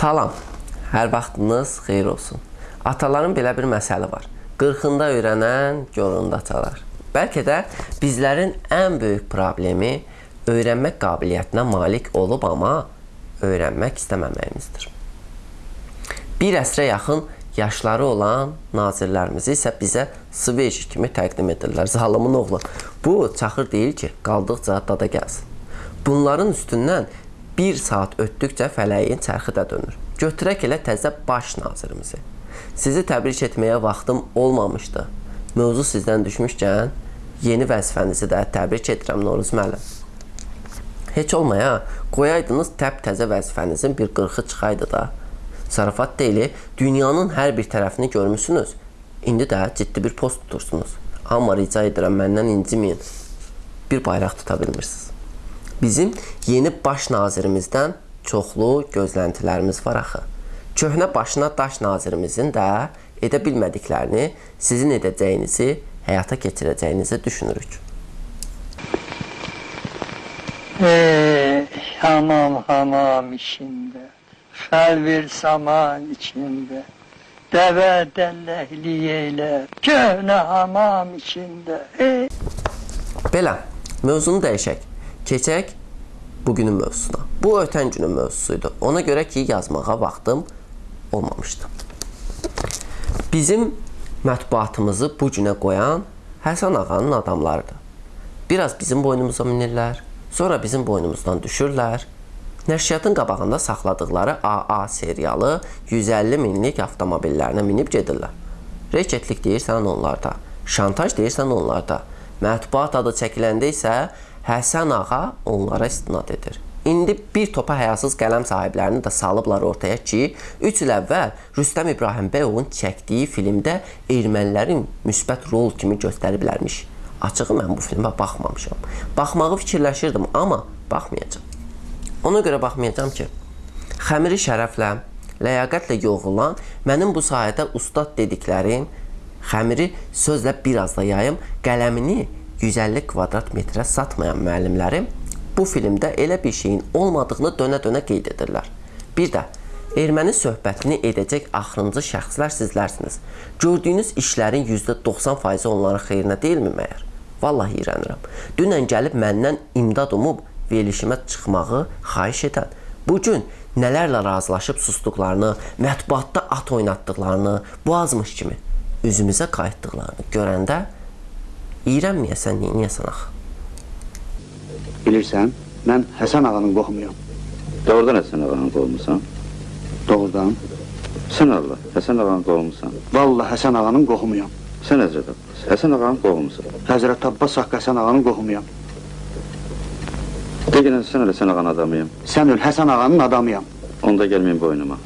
Salam, hər vaxtınız xeyir olsun. Ataların belə bir məsəli var. 40-ında öyrənən yorunda çalar. Bəlkə də bizlərin ən böyük problemi öyrənmək qabiliyyətinə malik olub, amma öyrənmək istəməməyimizdir. Bir əsrə yaxın yaşları olan nazirlərimizi isə bizə sveç kimi təqdim edirlər. Zalımın oğlu. Bu çaxır deyil ki, qaldıqca dada gəlsin. Bunların üstündən bir saat ötdükcə fələyin çərxi də dönür. Götürək elə təzə baş nazirimizi. Sizi təbrik etməyə vaxtım olmamışdı. Mövzu sizdən düşmüşkən, yeni vəzifənizi də təbrik edirəm Noruz müəllim. Heç olmaya, qoyaydınız təp-təzə vəzifənizin bir qırxı çıxaydı da. Zarafat deyili, dünyanın hər bir tərəfini görmüsünüz. İndi də ciddi bir post tutursunuz. Amma rica edirəm, məndən inciməyin. Bir bayraq tuta bilmirsiniz. Bizim yeni baş nazirimizdən çoxlu gözləntilərimiz var axı. Köhnə başına daş nazirimizin də edə bilmədiklərini sizin edəcəyinizi, həyata keçirəcəyinizi düşünürük. Ey hamam hamam içinde, Felvir saman içinde, Deve dellehli eyler, Köhne hamam içinde. Ey Belə, mövzunu dəyişək. Keçək bugünün mövzusuna. Bu ötən günün mövzusuydu. Ona görə ki, yazmağa vaxtım olmamışdı. Bizim mətbuatımızı bu günə qoyan Həsən ağanın adamlarıdır. Biraz bizim boynumuza minirlər, sonra bizim boynumuzdan düşürlər. Nəşriyyatın qabağında saxladıqları AA serialı 150 minlik avtomobillərinə minib gedirlər. Reketlik deyirsən onlarda, şantaj deyirsən onlarda. Mətbuat adı çəkiləndə isə Həsən ağa onlara istinad edir. İndi bir topa həyasız qələm sahiblərini də salıblar ortaya ki, 3 il əvvəl Rüstəm İbrahimbəyovun çəkdiyi filmdə ermənilərin müsbət rol kimi göstəriblərmiş. Açığı mən bu filmə baxmamışam. Baxmağı fikirləşirdim, amma baxmayacağam. Ona görə baxmayacağam ki, xəmiri şərəflə, ləyaqətlə yoğrulan, mənim bu sahədə ustad dediklərim, xəmiri sözlə biraz da yayım, qələmini 150 kvadrat metrə satmayan müəllimlərim bu filmdə elə bir şeyin olmadığını dönə-dönə qeyd edirlər. Bir də erməni söhbətini edəcək axırıncı şəxslər sizlərsiniz. Gördüyünüz işlərin %90%-i onların xeyrinə deyilmi məyər? Vallahi iyrənirəm. Dünən gəlib məndən imdad umub verilişimə çıxmağı xahiş edən, bu gün nələrlə razılaşıb susduqlarını, mətbuatda at oynatdıqlarını, bu azmış kimi üzümüzə qayıtdıqlarını görəndə iyrənməyəsən, neyniyəsən axı? Bilirsən, mən Həsən ağanın qohumuyam. Doğrudan Həsən ağanın qohumusan? Doğrudan. Sən Allah, Həsən ağanın qohumusan. Vallahi Həsən ağanın qohumuyam. Sən Həzrət Abbas, Həsən ağanın qohumusan. Həzrət Abbas Haqqı Həsən ağanın qohumuyam. De gələn sən elə Həsən ağanın adamıyım. Sən öl Həsən ağanın adamıyam. Onda gəlməyin boynuma.